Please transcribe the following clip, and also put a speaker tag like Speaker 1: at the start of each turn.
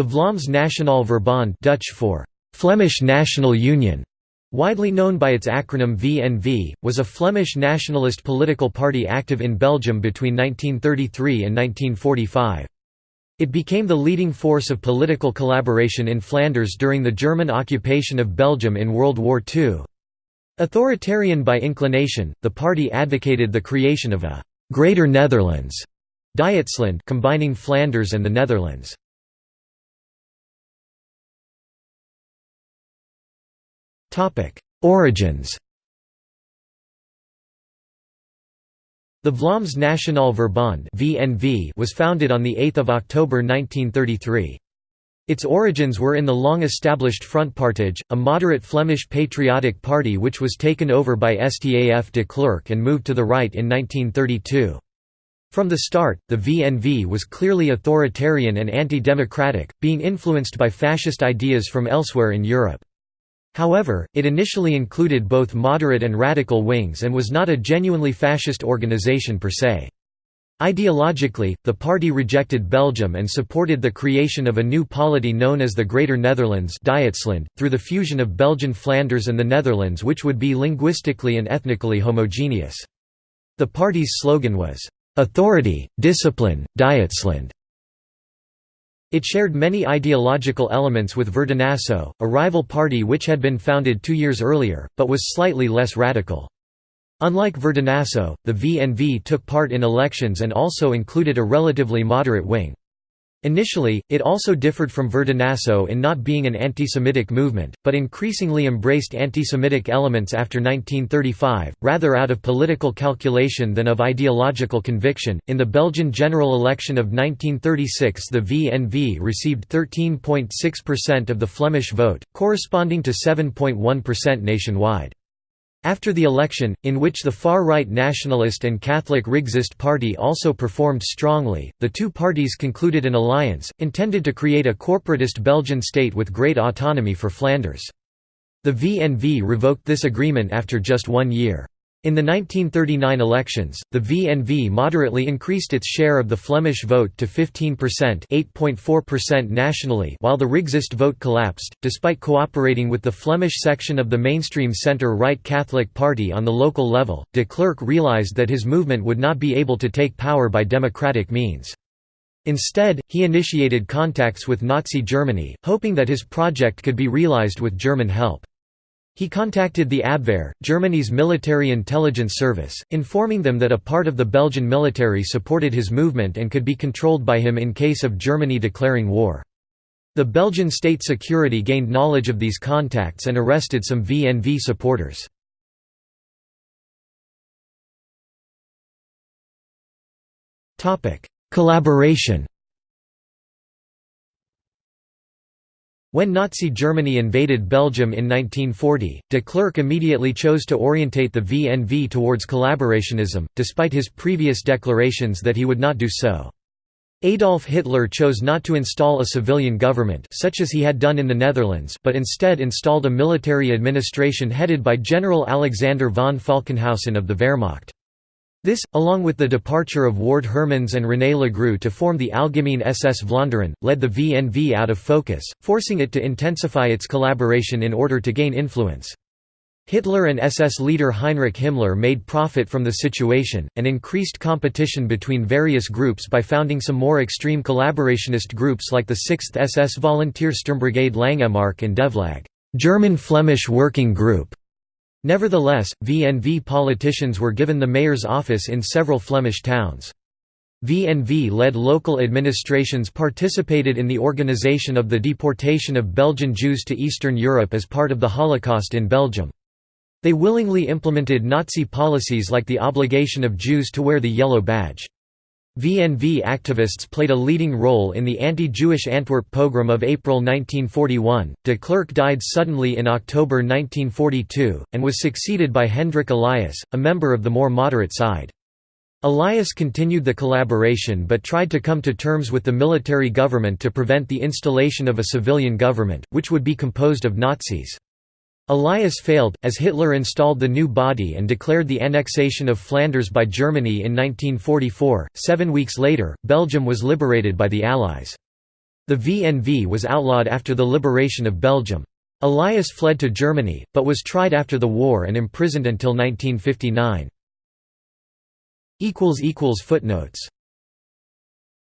Speaker 1: The Vlaams Nationaal Verbond Dutch for Flemish National Union, widely known by its acronym VNV, was a Flemish nationalist political party active in Belgium between 1933 and 1945. It became the leading force of political collaboration in Flanders during the German occupation of Belgium in World War II. Authoritarian by inclination, the party advocated the creation of a «Greater Netherlands» Dietsland combining Flanders and the Netherlands. Origins The Vlaams Nationaal Verbond was founded on 8 October 1933. Its origins were in the long-established Frontpartij, a moderate Flemish patriotic party which was taken over by Staf de Clercq and moved to the right in 1932. From the start, the VNV was clearly authoritarian and anti-democratic, being influenced by fascist ideas from elsewhere in Europe. However, it initially included both moderate and radical wings and was not a genuinely fascist organization per se. Ideologically, the party rejected Belgium and supported the creation of a new polity known as the Greater Netherlands through the fusion of Belgian Flanders and the Netherlands which would be linguistically and ethnically homogeneous. The party's slogan was, "'Authority, Discipline, Dietsland' It shared many ideological elements with Verdinaso, a rival party which had been founded two years earlier, but was slightly less radical. Unlike Verdinaso, the VNV took part in elections and also included a relatively moderate wing. Initially, it also differed from Verdinaso in not being an anti-Semitic movement, but increasingly embraced anti-Semitic elements after 1935, rather out of political calculation than of ideological conviction. In the Belgian general election of 1936, the VNV received 13.6% of the Flemish vote, corresponding to 7.1% nationwide. After the election, in which the far-right nationalist and Catholic Rexist party also performed strongly, the two parties concluded an alliance, intended to create a corporatist Belgian state with great autonomy for Flanders. The VNV revoked this agreement after just one year. In the 1939 elections, the VNV moderately increased its share of the Flemish vote to 15% 8.4% nationally while the Rexist vote collapsed, despite cooperating with the Flemish section of the mainstream centre-right Catholic Party on the local level, de Clercq realised that his movement would not be able to take power by democratic means. Instead, he initiated contacts with Nazi Germany, hoping that his project could be realised with German help. He contacted the Abwehr, Germany's military intelligence service, informing them that a part of the Belgian military supported his movement and could be controlled by him in case of Germany declaring war. The Belgian state security gained knowledge of these contacts and arrested some VNV supporters. Collaboration When Nazi Germany invaded Belgium in 1940, de Clercq immediately chose to orientate the VNV towards collaborationism, despite his previous declarations that he would not do so. Adolf Hitler chose not to install a civilian government such as he had done in the Netherlands but instead installed a military administration headed by General Alexander von Falkenhausen of the Wehrmacht. This, along with the departure of Ward Hermans and René Lagrou to form the Algemeen SS Vlaanderen, led the VNV out of focus, forcing it to intensify its collaboration in order to gain influence. Hitler and SS leader Heinrich Himmler made profit from the situation, and increased competition between various groups by founding some more extreme collaborationist groups like the 6th SS Volunteer Sturmbrigade Langemarck and Devlag German-Flemish Working Group. Nevertheless, VNV politicians were given the mayor's office in several Flemish towns. VNV-led local administrations participated in the organization of the deportation of Belgian Jews to Eastern Europe as part of the Holocaust in Belgium. They willingly implemented Nazi policies like the obligation of Jews to wear the yellow badge. VNV activists played a leading role in the anti-Jewish Antwerp pogrom of April 1941. De Clercq died suddenly in October 1942, and was succeeded by Hendrik Elias, a member of the more moderate side. Elias continued the collaboration but tried to come to terms with the military government to prevent the installation of a civilian government, which would be composed of Nazis. Elias failed, as Hitler installed the new body and declared the annexation of Flanders by Germany in 1944. Seven weeks later, Belgium was liberated by the Allies. The VNV was outlawed after the liberation of Belgium. Elias fled to Germany, but was tried after the war and imprisoned until 1959. Footnotes